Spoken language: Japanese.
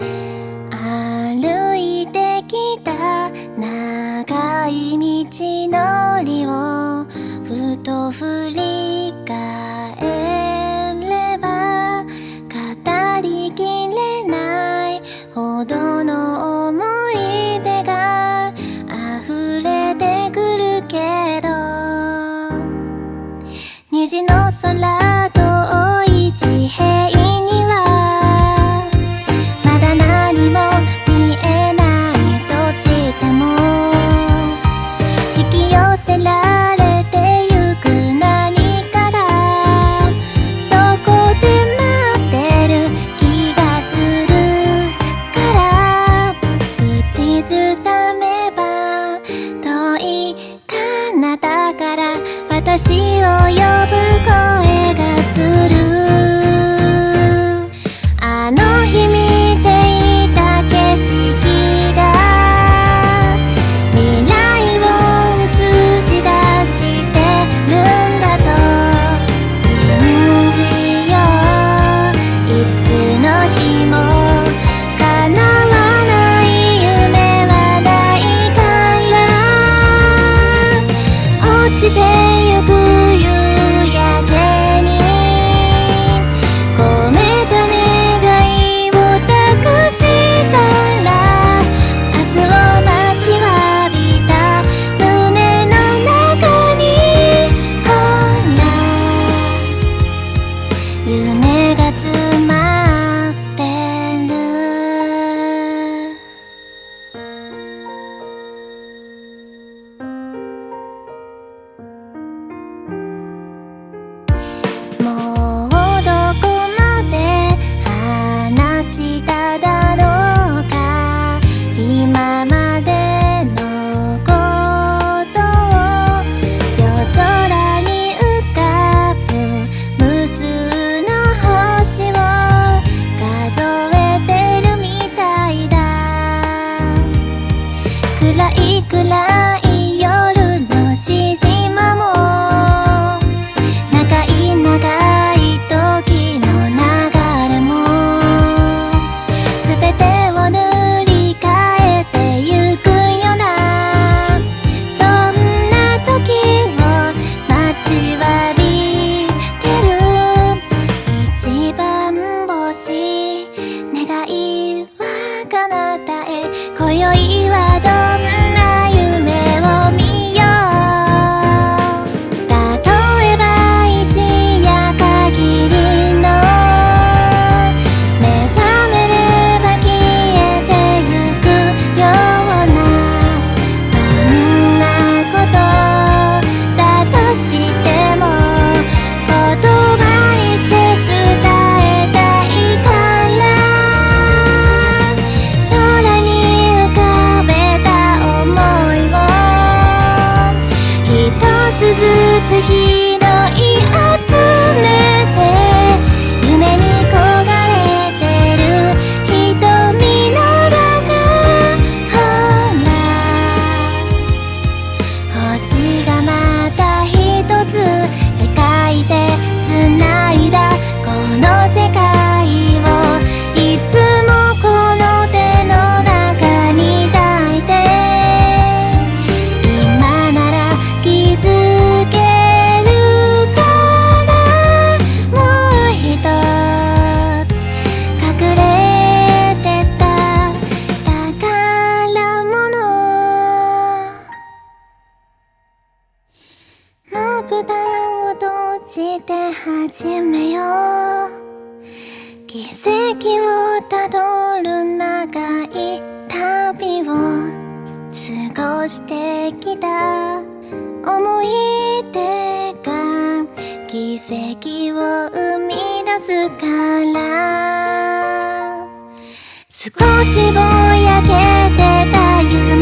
歩いてきた長い道のりをふと振り返れば語りきれないほどの思い出が溢れてくるけど。虹の空してゆく夕焼けにこめた願いを託したら明日を待ちわびた胸の中にほ夢私が待始めよう。奇跡をたどる長い旅を過ごしてきた。思い出が奇跡を生み出すから。少しぼやけてた夢